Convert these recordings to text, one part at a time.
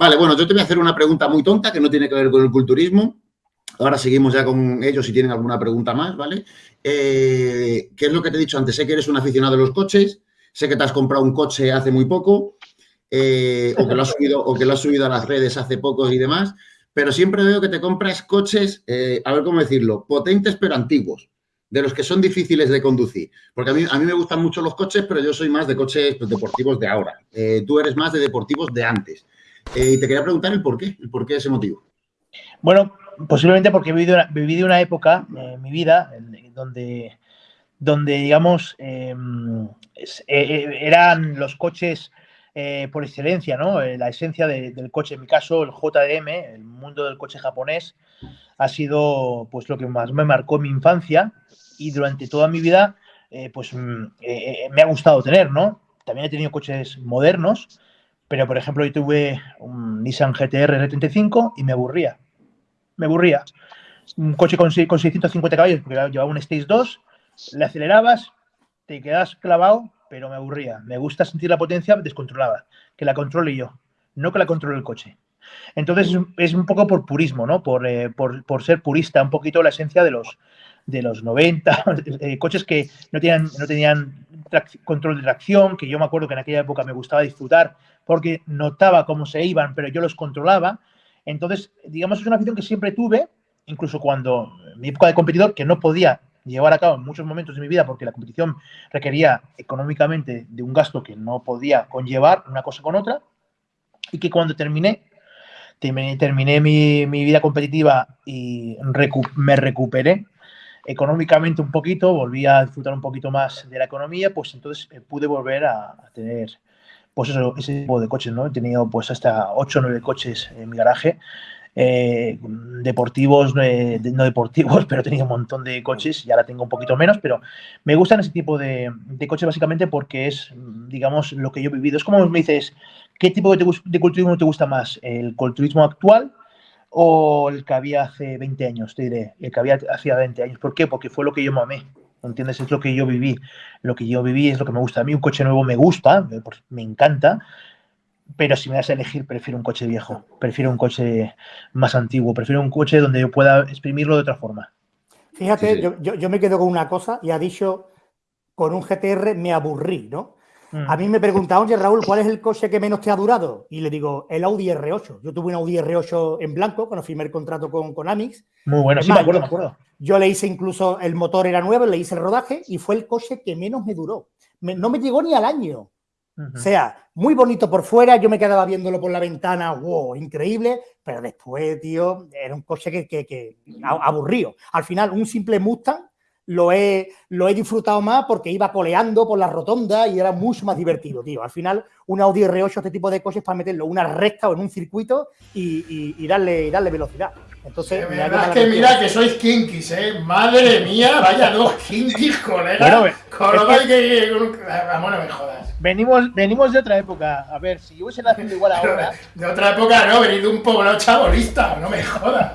Vale, bueno, yo te voy a hacer una pregunta muy tonta que no tiene que ver con el culturismo. Ahora seguimos ya con ellos si tienen alguna pregunta más, ¿vale? Eh, ¿Qué es lo que te he dicho antes? Sé que eres un aficionado de los coches, sé que te has comprado un coche hace muy poco, eh, o, que lo has subido, o que lo has subido a las redes hace poco y demás, pero siempre veo que te compras coches, eh, a ver cómo decirlo, potentes pero antiguos, de los que son difíciles de conducir. Porque a mí, a mí me gustan mucho los coches, pero yo soy más de coches deportivos de ahora. tú eres más de deportivos de antes. Y te quería preguntar el por qué, el por qué ese motivo. Bueno, posiblemente porque he vivido una, una época en mi vida donde, donde digamos, em, eh, eran los coches eh, por excelencia, ¿no? La esencia del coche, en mi caso, el JDM, el mundo del coche japonés, ha sido pues lo que más me marcó mi infancia y durante toda mi vida, pues mm, me ha gustado tener, ¿no? También he tenido coches modernos, pero, por ejemplo, yo tuve un Nissan GTR R35 y me aburría. Me aburría. Un coche con, 650 caballos, porque llevaba un Stage 2, le acelerabas, te quedas clavado, pero me aburría. Me gusta sentir la potencia descontrolada, que la controle yo, no que la controle el coche. Entonces es un poco por purismo, ¿no? Por, eh, por, por, ser purista, un poquito la esencia de los, de los 90, eh, coches que no tenían, no tenían control de tracción, que yo me acuerdo que en aquella época me gustaba disfrutar porque notaba cómo se iban, pero yo los controlaba. Entonces, digamos, es una afición que siempre tuve, incluso cuando mi época de competidor, que no podía llevar a cabo en muchos momentos de mi vida porque la competición requería económicamente de un gasto que no podía conllevar una cosa con otra, y que cuando terminé, terminé, mi, vida competitiva y me recuperé económicamente un poquito, volví a disfrutar un poquito más de la economía, pues entonces eh, pude volver a tener pues eso, ese tipo de coches, ¿no? He tenido pues hasta 8 o 9 coches en mi garaje, eh, deportivos, eh, no deportivos, pero he tenido un montón de coches, y ahora tengo un poquito menos, pero me gustan ese tipo de, coches básicamente porque es, digamos, lo que yo he vivido. Es como me dices, ¿qué tipo de, de culturismo te gusta más? ¿El culturismo actual o el que había hace 20 años? Te diré, el que había hace 20 años. ¿Por qué? Porque fue lo que yo mamé. ¿Entiendes? Es lo que yo viví. Lo que yo viví es lo que me gusta. A mí un coche nuevo me gusta, me encanta, pero si me das a elegir, prefiero un coche viejo, prefiero un coche más antiguo, prefiero un coche donde yo pueda exprimirlo de otra forma. Fíjate, Yo, yo, me quedo con una cosa y ha dicho, con un GTR me aburrí, ¿no? A mí me preguntaban, oye Raúl, ¿cuál es el coche que menos te ha durado? Y le digo, el Audi R8. Yo tuve un Audi R8 en blanco cuando firmé el contrato con, con Amix. Muy bueno, sí, me acuerdo, me acuerdo. Yo le hice incluso, el motor era nuevo, le hice el rodaje y fue el coche que menos me duró. no me llegó ni al año. O sea, muy bonito por fuera, yo me quedaba viéndolo por la ventana, wow, increíble, pero después, tío, era un coche que, que, que aburrido. Al final, un simple Mustang lo he, lo he disfrutado más porque iba coleando por la rotonda y era mucho más divertido, tío. Al final, un Audi R8, este tipo de coches para meterlo una recta o en un circuito y, darle, darle velocidad. Entonces, mira, es que mira que sois kinkis, ¿eh? Madre mía, vaya dos kinkis, colega. Bueno, es que, Vamos, no me jodas. Venimos, venimos de otra época. A ver, si yo hubiese nacido igual ahora. De otra época no, venid de un poblado chabolista, no me jodas.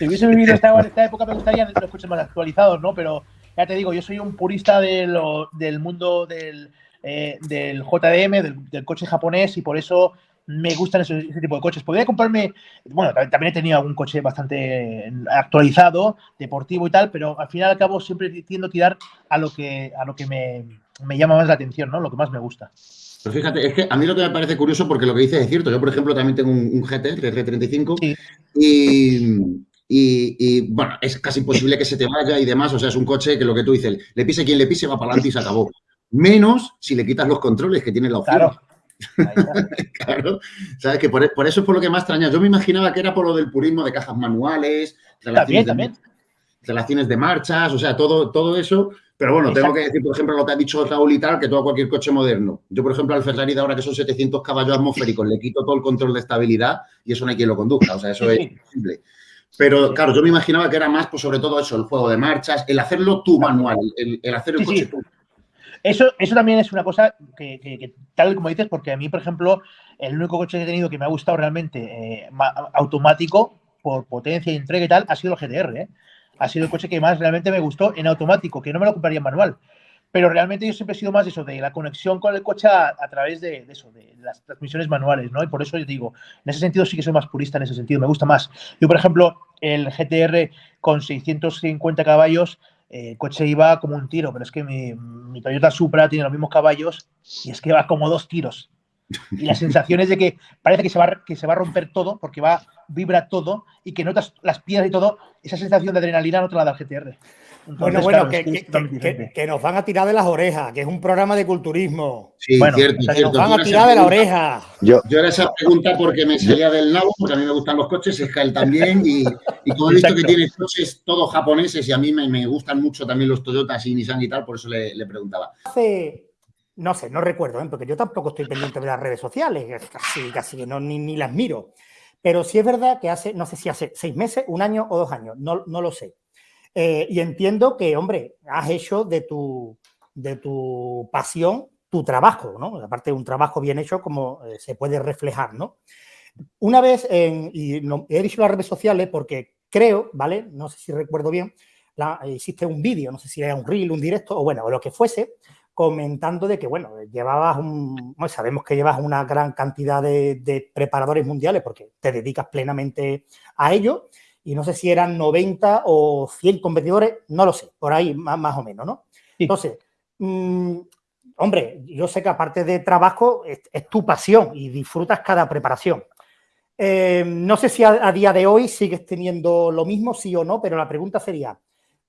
Si hubiese vivido esta, esta época me gustaría los coches más actualizados, ¿no? Pero ya te digo, yo soy un purista de del mundo del, eh, del JDM, del, coche japonés, y por eso me gustan ese, tipo de coches. Podría comprarme, bueno, también he tenido algún coche bastante actualizado, deportivo y tal, pero al final y al cabo siempre tiendo a tirar a lo que, a lo que me, me llama más la atención, ¿no? Lo que más me gusta. Pero fíjate, es que a mí lo que me parece curioso, porque lo que dices es cierto. Yo, por ejemplo, también tengo un, GT, el R35, y, y, bueno, es casi imposible que se te vaya y demás. O sea, es un coche que lo que tú dices, le pise quien le pise, va para adelante y se acabó. Menos si le quitas los controles que tiene la opción. Claro. claro. ¿Sabes? Que por, eso es por lo que más extraña. Yo me imaginaba que era por lo del purismo de cajas manuales, relaciones, también, de, relaciones de marchas, o sea, todo, todo eso. Pero bueno, tengo que decir, por ejemplo, lo que ha dicho Raúl y tal, que todo cualquier coche moderno. Yo, por ejemplo, al Ferrari de ahora que son 700 caballos atmosféricos, le quito todo el control de estabilidad y eso no hay quien lo conduzca. O sea, eso es imposible. Pero claro, yo me imaginaba que era más, pues sobre todo eso, el juego de marchas, el hacerlo tú manual, el, hacer el coche tú. Eso, eso también es una cosa que, tal como dices, porque a mí, por ejemplo, el único coche que he tenido que me ha gustado realmente eh, automático, por potencia y entrega y tal, ha sido el GTR. ¿eh? Ha sido el coche que más realmente me gustó en automático, que no me lo compraría en manual. Pero realmente yo siempre he sido más eso, de la conexión con el coche a, través de, eso, de las transmisiones manuales, ¿no? Y por eso yo digo, en ese sentido sí que soy más purista en ese sentido, me gusta más. Yo, por ejemplo, el GTR con 650 caballos, eh, el coche iba como un tiro, pero es que mi, Toyota Supra tiene los mismos caballos y es que va como dos tiros. Y la sensación es de que parece que se, va, que se va a romper todo porque va, vibra todo y que notas las piedras y todo. Esa sensación de adrenalina no te la da el GTR. bueno, bueno, que, nos van a tirar de las orejas, que es un programa de culturismo. Sí, cierto, cierto. Nos van a tirar de la oreja. Yo, yo era esa pregunta porque me salía del nabo, porque a mí me gustan los coches, es que él también, y, como he visto que tiene coches todos japoneses y a mí me, gustan mucho también los Toyotas y Nissan y tal, por eso le, le preguntaba. Hace no sé, no recuerdo, ¿eh? porque yo tampoco estoy pendiente de las redes sociales, casi, casi no, ni, las miro. Pero sí es verdad que hace, no sé si hace seis meses, un año o dos años, no, no lo sé. Eh, y entiendo que, hombre, has hecho de tu, de tu pasión tu trabajo, ¿no? Aparte de un trabajo bien hecho, como eh, se puede reflejar, ¿no? Una vez, en, y no, he dicho las redes sociales porque creo, ¿vale? No sé si recuerdo bien, la, hiciste un vídeo, no sé si era un reel, un directo, o bueno, o lo que fuese, comentando de que, bueno, llevabas un, sabemos que llevas una gran cantidad de, preparadores mundiales porque te dedicas plenamente a ello y no sé si eran 90 o 100 competidores, no lo sé, por ahí más, o menos, ¿no? Entonces, mm, hombre, yo sé que aparte de trabajo es, tu pasión y disfrutas cada preparación. Eh, no sé si a, día de hoy sigues teniendo lo mismo, sí o no, pero la pregunta sería,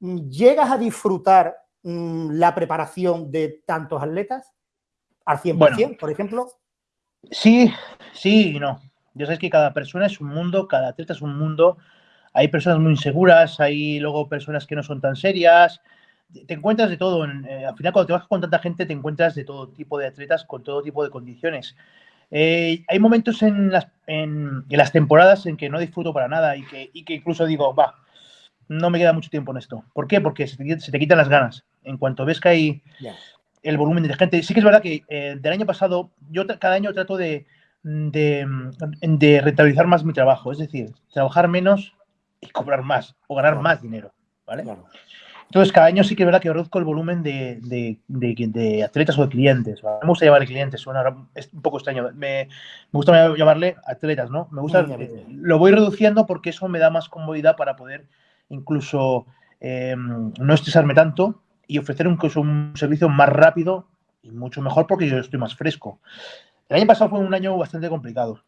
¿llegas a disfrutar Mm, la preparación de tantos atletas al 100%, por ejemplo? Sí, sí y no. Ya sabes que cada persona es un mundo, cada atleta es un mundo. Hay personas muy inseguras, hay luego personas que no son tan serias. Te encuentras de todo. Eh, al final, cuando te vas con tanta gente, te encuentras de todo tipo de atletas con todo tipo de condiciones. Eh, hay momentos en las, en, las, temporadas en que no disfruto para nada y que, y que incluso digo, va, no me queda mucho tiempo en esto. ¿Por qué? Porque se te, quitan las ganas. En cuanto ves que hay el volumen de gente. Sí que es verdad que eh, del año pasado, yo cada año trato de, de, rentabilizar más mi trabajo. Es decir, trabajar menos y cobrar más o ganar más dinero. ¿vale? Entonces, cada año sí que es verdad que reduzco el volumen de, de, atletas o de clientes. Me gusta llamarle clientes, es un poco extraño. Me, gusta llamarle atletas, ¿no? Me gusta, lo voy reduciendo porque eso me da más comodidad para poder incluso eh, no estresarme tanto y ofrecer un, un servicio más rápido y mucho mejor porque yo estoy más fresco. El año pasado fue un año bastante complicado.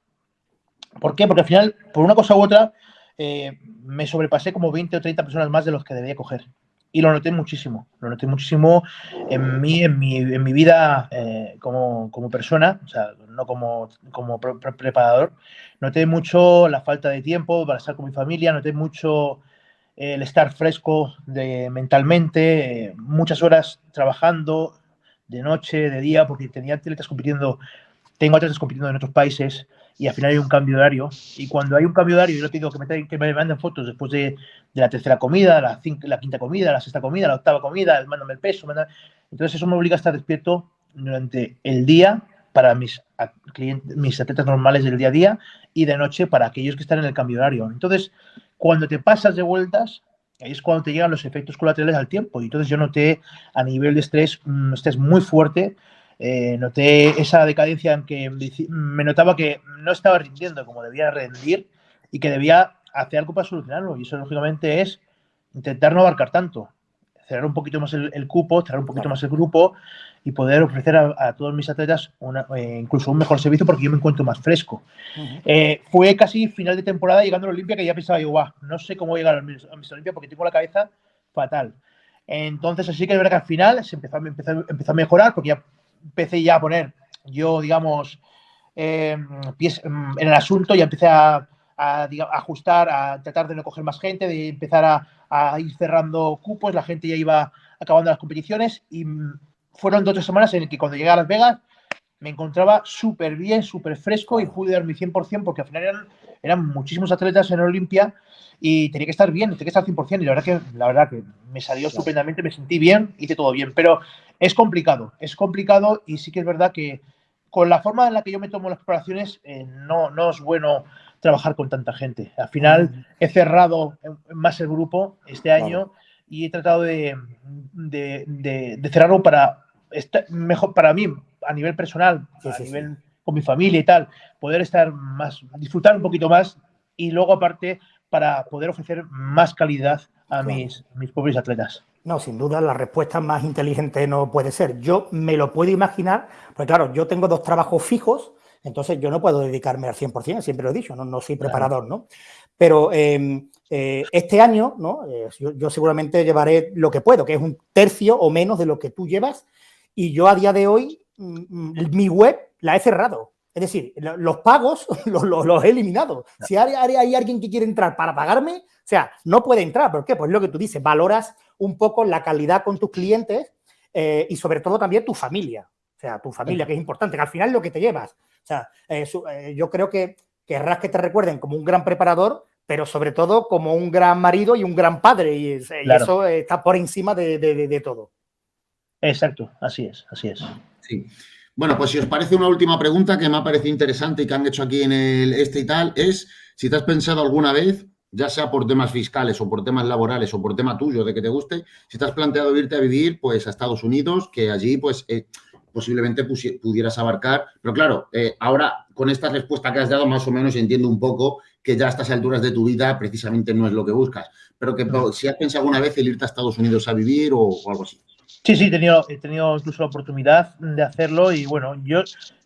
¿Por qué? Porque al final, por una cosa u otra, eh, me sobrepasé como 20 o 30 personas más de los que debía coger. Y lo noté muchísimo, lo noté muchísimo en mí, en mi, en mi vida eh, como, como, persona, o sea, no como, como preparador. Noté mucho la falta de tiempo para estar con mi familia, noté mucho el estar fresco de, mentalmente, muchas horas trabajando de noche, de día, porque tenía atletas compitiendo, tengo atletas compitiendo en otros países y al final hay un cambio horario. Y cuando hay un cambio horario, yo te digo que me, que me manden fotos después de, de la tercera comida, la, la, quinta comida, la sexta comida, la octava comida, mándame el peso. Entonces eso me obliga a estar despierto durante el día para mis, clientes, mis atletas normales del día a día y de noche para aquellos que están en el cambio horario. Entonces, cuando te pasas de vueltas, es cuando te llegan los efectos colaterales al tiempo. Y entonces yo noté a nivel de estrés un estrés muy fuerte. Eh, noté esa decadencia en que me notaba que no estaba rindiendo como debía rendir y que debía hacer algo para solucionarlo. Y eso, lógicamente, es intentar no abarcar tanto cerrar un poquito más el, cupo, cerrar un poquito más el grupo y poder ofrecer a, todos mis atletas eh, incluso un mejor servicio porque yo me encuentro más fresco. Eh, fue casi final de temporada llegando a la Olimpia que ya pensaba yo, no sé cómo llegar a mis, Olimpia porque tengo la cabeza fatal. Entonces, así que es verdad que al final se empezó, empezó, a mejorar porque ya empecé ya a poner yo, digamos, pies em, en el asunto, ya empecé a, a, ajustar, a tratar de no coger más gente, de empezar a, a ir cerrando cupos, la gente ya iba acabando las competiciones y fueron dos o tres semanas en el que cuando llegué a Las Vegas me encontraba súper bien, súper fresco y pude dar mi 100% porque al final eran, eran muchísimos atletas en Olimpia y tenía que estar bien, tenía que estar al 100% y la verdad que, la verdad que me salió estupendamente, me sentí bien, hice todo bien, pero es complicado, es complicado y sí que es verdad que con la forma en la que yo me tomo las preparaciones eh, no, no es bueno trabajar con tanta gente. Al final he cerrado más el grupo este año y he tratado de, de, cerrarlo para mejor para mí a nivel personal, a nivel con mi familia y tal, poder estar más, disfrutar un poquito más y luego aparte para poder ofrecer más calidad a mis, mis pobres atletas. No, sin duda la respuesta más inteligente no puede ser. Yo me lo puedo imaginar, porque claro, yo tengo dos trabajos fijos, entonces yo no puedo dedicarme al 100%, siempre lo he dicho, no, no soy preparador, ¿no? Pero em, eh, este año, ¿no? Eh, yo, seguramente llevaré lo que puedo, que es un tercio o menos de lo que tú llevas, y yo a día de hoy mm, mm, mi web la he cerrado. Es decir, los pagos los, he eliminado. Si hay, hay, alguien que quiere entrar para pagarme, o sea, no puede entrar. ¿Por qué? Pues lo que tú dices, valoras un poco la calidad con tus clientes eh, y sobre todo también tu familia. O sea, tu familia, que es importante, que al final es lo que te llevas. O sea, yo creo que querrás que te recuerden como un gran preparador, pero sobre todo como un gran marido y un gran padre, y, eso está por encima de, todo. Exacto, así es, así es. Sí. Bueno, pues si os parece una última pregunta que me ha parecido interesante y que han hecho aquí en el este y tal, es si te has pensado alguna vez, ya sea por temas fiscales o por temas laborales o por tema tuyo de que te guste, si te has planteado irte a vivir pues a Estados Unidos, que allí pues eh, posiblemente pudieras abarcar. Pero claro, eh, ahora con esta respuesta que has dado más o menos entiendo un poco que ya a estas alturas de tu vida precisamente no es lo que buscas. Pero que si has pensado alguna vez el irte a Estados Unidos a vivir o, algo así. Sí, sí, he tenido, he tenido incluso la oportunidad de hacerlo y bueno, yo,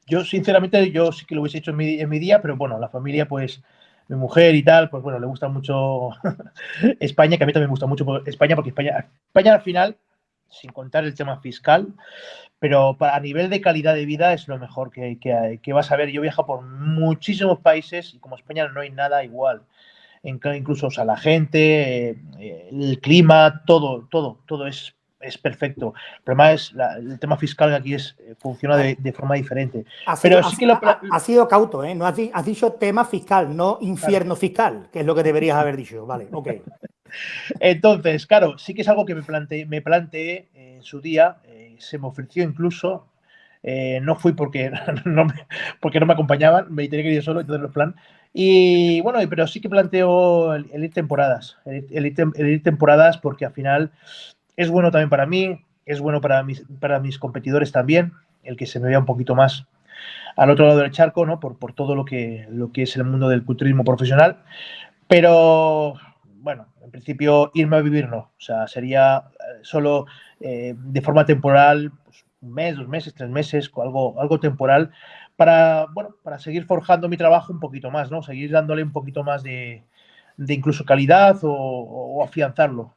yo sinceramente, yo sí que lo hubiese hecho en mi, en mi día, pero bueno, la familia pues mi mujer y tal, pues bueno, le gusta mucho España, que a mí también me gusta mucho España, porque España, España al final, sin contar el tema fiscal, pero a nivel de calidad de vida es lo mejor que, que, vas a ver. Yo viajo por muchísimos países y como España no hay nada igual. Incluso, o sea, la gente, eh, el clima, todo, todo, todo es, es perfecto. El problema es el tema fiscal que aquí es, eh, funciona de, forma diferente. Pero sí que lo... ha, sido cauto, ¿eh? No has, dicho tema fiscal, no infierno fiscal, que es lo que deberías haber dicho. Vale, ok. Entonces, claro, sí que es algo que me planteé, me planteé en su día se me ofreció incluso, eh, no fui porque no, me, porque no me acompañaban, me tenía que ir solo, entonces los plan. Y bueno, pero sí que planteo el, ir temporadas, el, ir, temporadas porque al final es bueno también para mí, es bueno para mis, para mis competidores también, el que se me vea un poquito más al otro lado del charco, ¿no? Por, por todo lo que, lo que es el mundo del culturismo profesional. Pero bueno, en principio irme a vivir no, o sea, sería solo eh, de forma temporal, pues, un mes, dos meses, tres meses, algo, algo temporal, para, bueno, para seguir forjando mi trabajo un poquito más, ¿no? Seguir dándole un poquito más de, incluso calidad o, afianzarlo.